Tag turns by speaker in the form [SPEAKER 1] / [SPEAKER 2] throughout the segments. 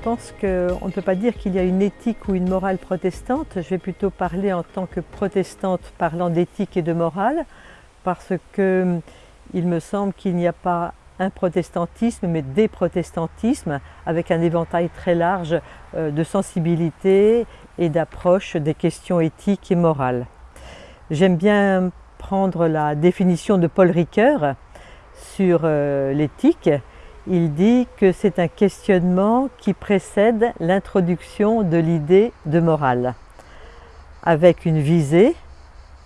[SPEAKER 1] Je, pense qu'on ne peut pas dire qu'il y a une éthique ou une morale protestante. Je vais plutôt parler en tant que protestante parlant d'éthique et de morale, parce que il me semble qu'il n'y a pas un protestantisme, mais des protestantismes, avec un éventail très large euh, de sensibilité et d'approche des questions éthiques et morales. J'aime bien prendre la définition de Paul Ricoeur sur euh, l'éthique il dit que c'est un questionnement qui précède l'introduction de l'idée de morale, avec une visée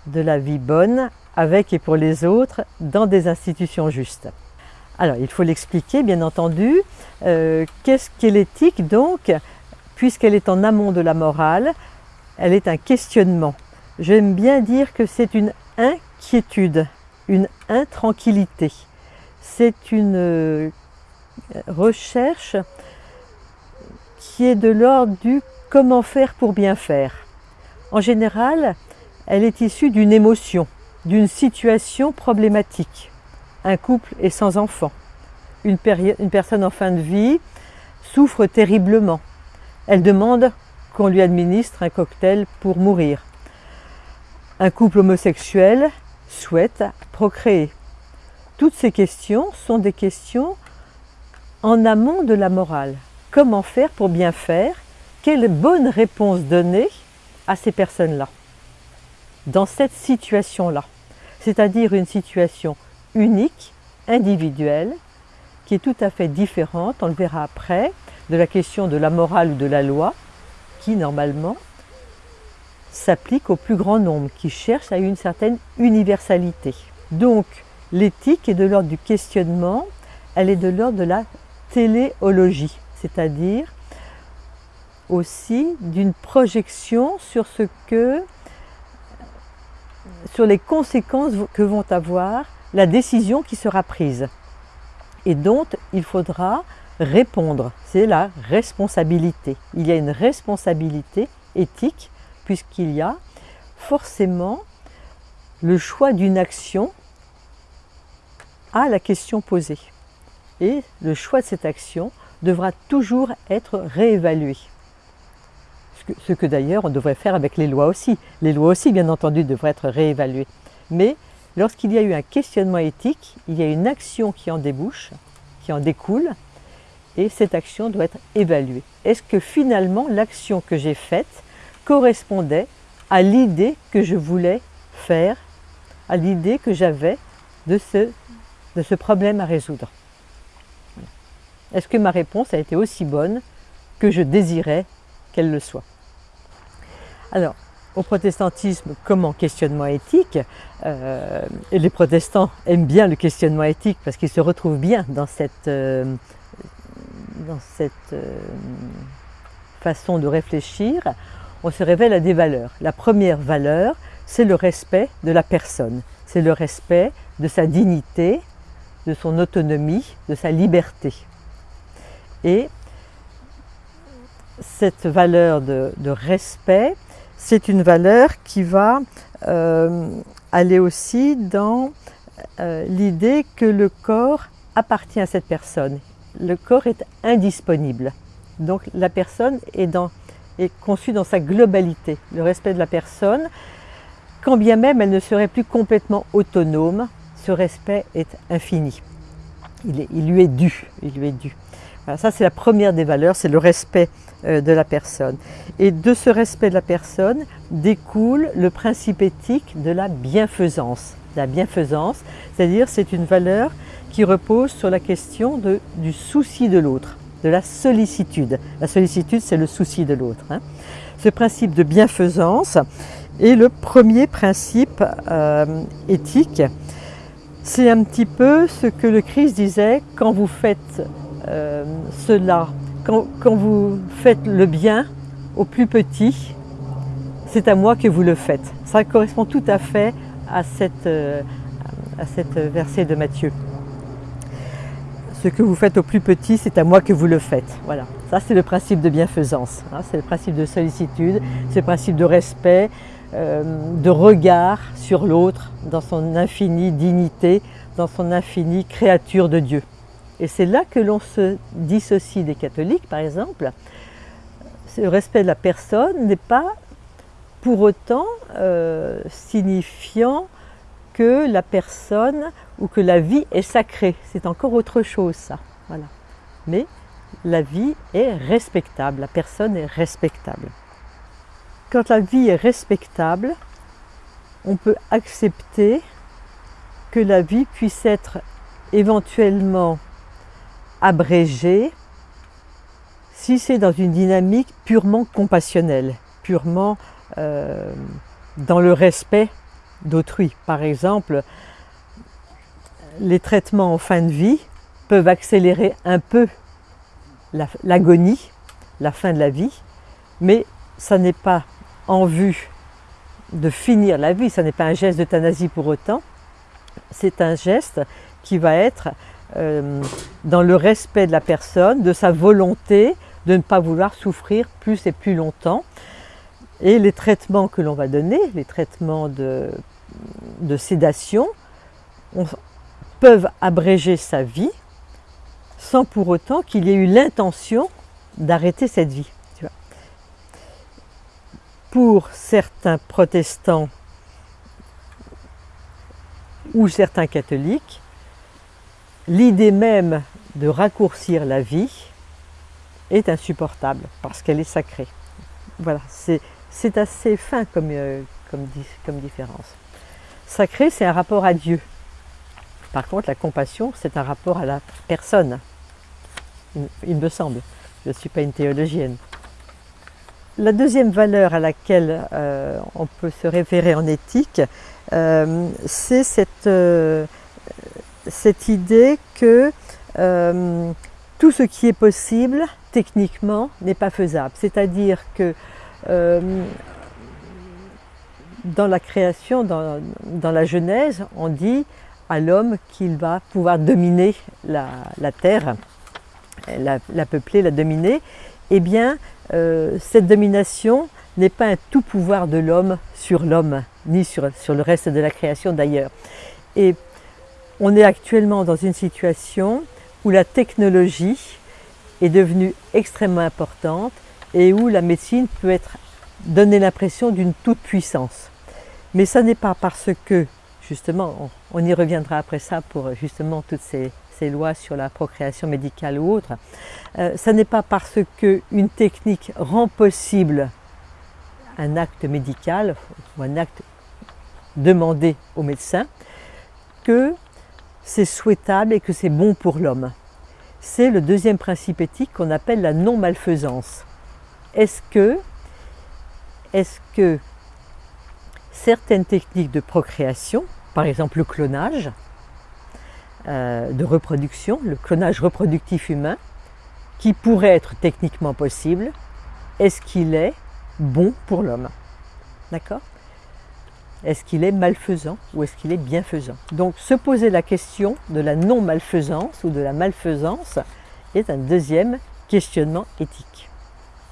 [SPEAKER 1] de la vie bonne avec et pour les autres dans des institutions justes. Alors il faut l'expliquer bien entendu. Euh, qu'est-ce qu'est l'éthique donc Puisqu'elle est en amont de la morale, elle est un questionnement. J'aime bien dire que c'est une inquiétude, une intranquillité. C'est une recherche qui est de l'ordre du comment faire pour bien faire. En général, elle est issue d'une émotion, d'une situation problématique. Un couple est sans enfant. Une, une, personne en fin de vie souffre terriblement. Elle demande qu'on lui administre un cocktail pour mourir. Un couple homosexuel souhaite procréer. Toutes ces questions sont des questions en amont de la morale. Comment faire pour bien faire? Quelle bonne réponse donner à ces personnes-là? Dans cette situation-là, c'est-à-dire une situation unique, individuelle, qui est tout à fait différente, on le verra après, de la question de la morale ou de la loi, qui normalement s'applique au plus grand nombre, qui cherche à une certaine universalité. Donc l'éthique est de l'ordre du questionnement, elle est de l'ordre de la téléologie, c'est-à-dire aussi d'une projection sur ce que sur les conséquences que vont avoir la décision qui sera prise et dont il faudra répondre. C'est la responsabilité. Il y a une responsabilité éthique puisqu'il y a forcément le choix d'une action à la question posée et le choix de cette action devra toujours être réévalué. Ce que, d'ailleurs on devrait faire avec les lois aussi. Les lois aussi, bien entendu, devraient être réévaluées. Mais lorsqu'il y a eu un questionnement éthique, il y a une action qui en débouche, qui en découle, et cette action doit être évaluée. Est-ce que finalement l'action que j'ai faite correspondait à l'idée que je voulais faire, à l'idée que j'avais de ce, de ce problème à résoudre? Est-ce que ma réponse a été aussi bonne que je désirais qu'elle le soit? Alors, au protestantisme comme en questionnement éthique, euh, et les protestants aiment bien le questionnement éthique parce qu'ils se retrouvent bien dans cette, euh, euh, façon de réfléchir, on se révèle à des valeurs. La première valeur, c'est le respect de la personne, c'est le respect de sa dignité, de son autonomie, de sa liberté. Et cette valeur de, respect, c'est une valeur qui va euh, aller aussi dans euh, l'idée que le corps appartient à cette personne. Le corps est indisponible. Donc la personne est, conçue dans sa globalité. Le respect de la personne, quand bien même elle ne serait plus complètement autonome, ce respect est infini. Il lui est dû. Il lui est dû ça, c'est la première des valeurs, c'est le respect euh, de la personne. Et de ce respect de la personne découle le principe éthique de la bienfaisance. La bienfaisance, c'est-à-dire c'est une valeur qui repose sur la question du souci de l'autre, de la sollicitude. La sollicitude, c'est le souci de l'autre. Hein. Ce principe de bienfaisance est le premier principe euh, éthique. C'est un petit peu ce que le Christ disait quand vous faites euh, cela. Quand, vous faites le bien au plus petit, c'est à moi que vous le faites. Ça correspond tout à fait à cette, euh, à cette verset de Matthieu. Ce que vous faites au plus petit, c'est à moi que vous le faites. Voilà, ça c'est le principe de bienfaisance, hein. c'est le principe de sollicitude, c'est le principe de respect, euh, de regard sur l'autre dans son infinie dignité, dans son infinie créature de Dieu. Et c'est là que l'on se dissocie des catholiques, par exemple. Le respect de la personne n'est pas pour autant euh, signifiant que la personne ou que la vie est sacrée. C'est encore autre chose, ça. Mais la vie est respectable, la personne est respectable. Quand la vie est respectable, on peut accepter que la vie puisse être éventuellement abrégée si c'est dans une dynamique purement compassionnelle, purement euh, dans le respect d'autrui. Par exemple, les traitements en fin de vie peuvent accélérer un peu l'agonie, la, fin de la vie, mais ça n'est pas en vue de finir la vie, ça n'est pas un geste d'euthanasie pour autant, c'est un geste qui va être euh, dans le respect de la personne, de sa volonté de ne pas vouloir souffrir plus et plus longtemps. Et les traitements que l'on va donner, les traitements de, de sédation, peuvent abréger sa vie sans pour autant qu'il y ait eu l'intention d'arrêter cette vie. Pour certains protestants ou certains catholiques, l'idée même de raccourcir la vie est insupportable parce qu'elle est sacrée. Voilà, c'est assez fin comme, euh, comme, différence. Sacré, c'est un rapport à Dieu. Par contre, la compassion, c'est un rapport à la personne il me semble. Je ne suis pas une théologienne. La deuxième valeur à laquelle euh, on peut se référer en éthique, euh, c'est cette, cette, idée que tout ce qui est possible, techniquement, n'est pas faisable. C'est-à-dire que dans la création, dans, la Genèse, on dit à l'homme qu'il va pouvoir dominer la, terre la, peupler, la dominer, eh bien, euh, cette domination n'est pas un tout pouvoir de l'homme sur l'homme, ni sur, sur le reste de la création d'ailleurs. Et on est actuellement dans une situation où la technologie est devenue extrêmement importante et où la médecine peut être donner l'impression d'une toute puissance. Mais ça n'est pas parce que, justement, on, y reviendra après ça pour justement toutes ces, lois sur la procréation médicale ou autre, euh, ce n'est pas parce qu'une technique rend possible un acte médical ou un acte demandé au médecin que c'est souhaitable et que c'est bon pour l'homme. C'est le deuxième principe éthique qu'on appelle la non-malfaisance. Est-ce que, certaines techniques de procréation, par exemple le clonage, euh, de reproduction, le clonage reproductif humain, qui pourrait être techniquement possible, est-ce qu'il est bon pour l'homme? D'accord? Est-ce qu'il est malfaisant ou est-ce qu'il est bienfaisant? Donc se poser la question de la non-malfaisance ou de la malfaisance est un deuxième questionnement éthique,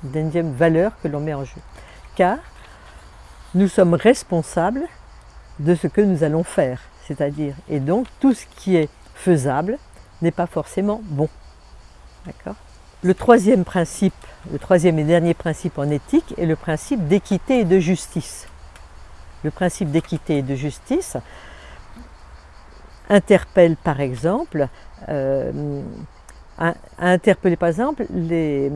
[SPEAKER 1] une deuxième valeur que l'on met en jeu. Car nous sommes responsables de ce que nous allons faire, c'est-à-dire, et donc tout ce qui est faisable n'est pas forcément bon. Le troisième principe, le troisième et dernier principe en éthique est le principe d'équité et de justice. Le principe d'équité et de justice interpelle par exemple, euh, a, interpellé par exemple les,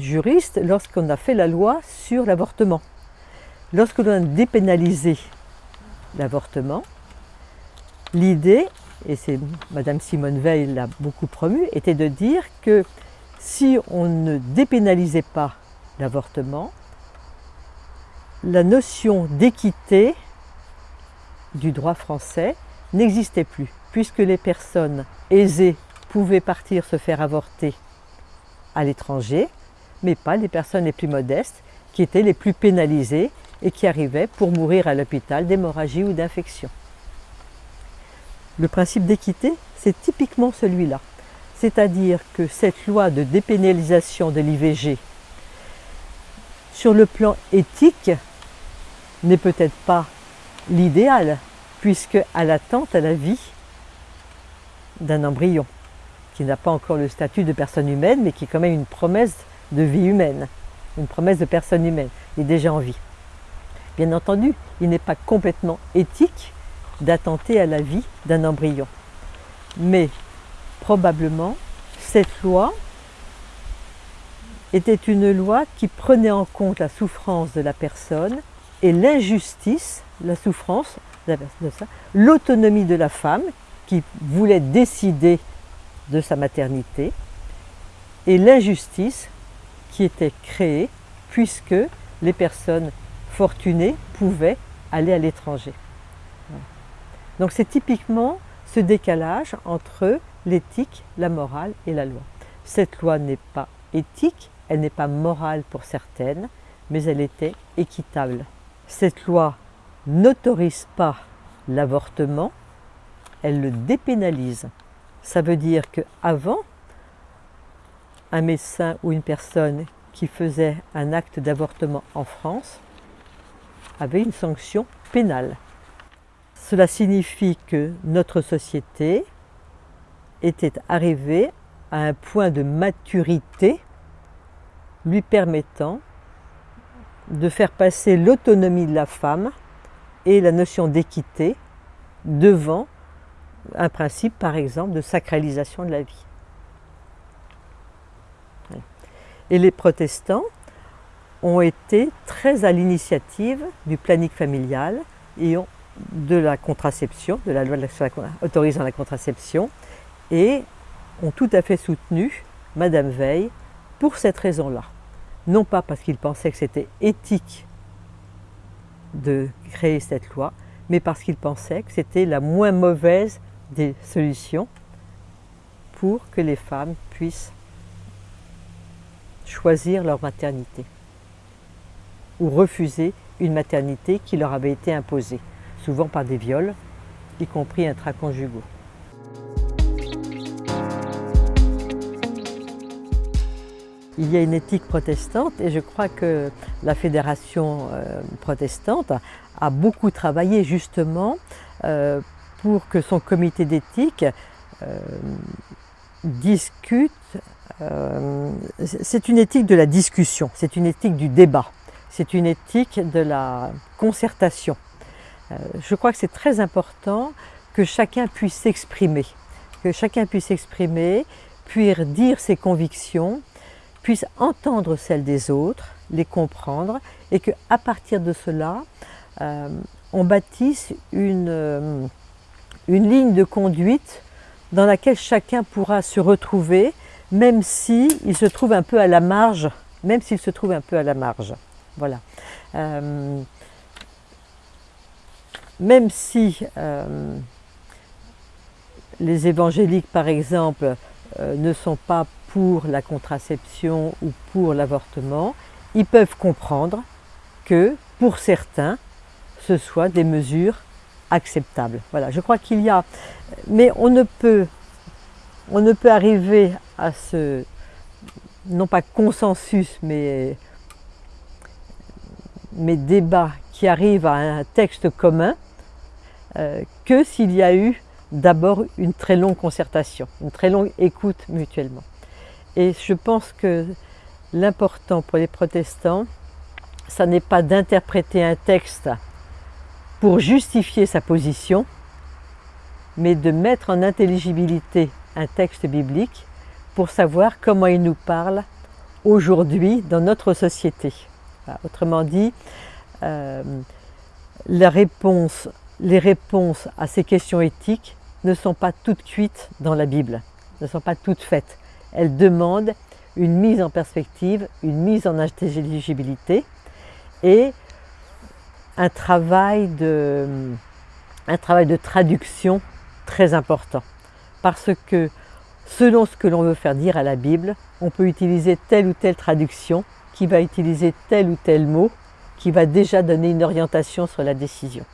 [SPEAKER 1] juristes lorsqu'on a fait la loi sur l'avortement. Lorsque l'on a dépénalisé l'avortement, l'idée et c'est Madame Simone Veil l'a beaucoup promu, était de dire que si on ne dépénalisait pas l'avortement, la notion d'équité du droit français n'existait plus, puisque les personnes aisées pouvaient partir se faire avorter à l'étranger, mais pas les personnes les plus modestes, qui étaient les plus pénalisées et qui arrivaient pour mourir à l'hôpital d'hémorragie ou d'infection. Le principe d'équité, c'est typiquement celui-là. C'est-à-dire que cette loi de dépénalisation de l'IVG, sur le plan éthique, n'est peut-être pas l'idéal, puisque elle attente à la vie d'un embryon. qui n'a pas encore le statut de personne humaine, mais qui est quand même une promesse de vie humaine, une promesse de personne humaine, il est déjà en vie. Bien entendu, il n'est pas complètement éthique d'attenter à la vie d'un embryon. Mais probablement, cette loi était une loi qui prenait en compte la souffrance de la personne et l'injustice, la souffrance, l'autonomie de la femme qui voulait décider de sa maternité et l'injustice qui était créée puisque les personnes fortunées pouvaient aller à l'étranger. Donc c'est typiquement ce décalage entre l'éthique, la morale et la loi. Cette loi n'est pas éthique, elle n'est pas morale pour certaines, mais elle était équitable. Cette loi n'autorise pas l'avortement, elle le dépénalise. Ça veut dire qu'avant, un médecin ou une personne qui faisait un acte d'avortement en France avait une sanction pénale. Cela signifie que notre société était arrivée à un point de maturité lui permettant de faire passer l'autonomie de la femme et la notion d'équité devant un principe, par exemple, de sacralisation de la vie. Et les protestants ont été très à l'initiative du planning familial et de la contraception, de la loi autorisant la contraception, et ont tout à fait soutenu Madame Veil pour cette raison-là. Non pas parce qu'ils pensaient que c'était éthique de créer cette loi, mais parce qu'ils pensaient que c'était la moins mauvaise des solutions pour que les femmes puissent choisir leur maternité ou refuser une maternité qui leur avait été imposée, souvent par des viols, y compris intraconjugaux. Il y a une éthique protestante et je crois que la fédération euh, protestante a beaucoup travaillé justement euh, pour que son comité d'éthique euh, discute. c'est une éthique de la discussion, c'est une éthique du débat, c'est une éthique de la concertation. je crois que c'est très important que chacun puisse s'exprimer, que chacun puisse s'exprimer, puisse dire ses convictions, puisse entendre celles des autres, les comprendre, et qu'à partir de cela, euh, on bâtisse une, euh, une ligne de conduite dans laquelle chacun pourra se retrouver, même s'il se trouve un peu à la marge, même s'il se trouve un peu à la marge. Voilà. Euh, même si les évangéliques, par exemple, ne sont pas pour la contraception ou pour l'avortement, ils peuvent comprendre que pour certains, ce soit des mesures acceptables. Voilà, je crois qu'il y a, mais on ne peut, on ne peut arriver à ce, non pas consensus, mais, mais débat qui arrive à un texte commun euh, que s'il y a eu d'abord une très longue concertation, une très longue écoute mutuellement. Et je pense que l'important pour les protestants, ça n'est pas d'interpréter un texte pour justifier sa position, mais de mettre en intelligibilité un texte biblique pour savoir comment il nous parle aujourd'hui dans notre société. Autrement dit, euh, les réponses à ces questions éthiques ne sont pas toutes cuites dans la Bible, ne sont pas toutes faites elle demande une mise en perspective, une mise en intelligibilité et un travail de, un travail de traduction très important. Parce que selon ce que l'on veut faire dire à la Bible, on peut utiliser telle ou telle traduction qui va utiliser tel ou tel mot qui va déjà donner une orientation sur la décision.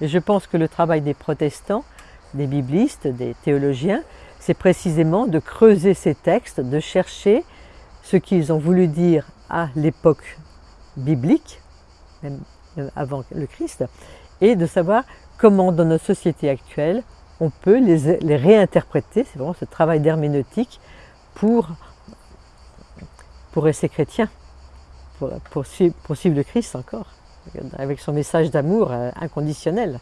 [SPEAKER 1] Et je pense que le travail des protestants, des biblistes, des théologiens, c'est précisément de creuser ces textes, de chercher ce qu'ils ont voulu dire à l'époque biblique, même avant le Christ, et de savoir comment dans notre société actuelle on peut les, réinterpréter, c'est vraiment ce travail d'herméneutique pour, pour rester chrétien, pour, pour, suivre, pour suivre le Christ encore, avec son message d'amour euh, inconditionnel.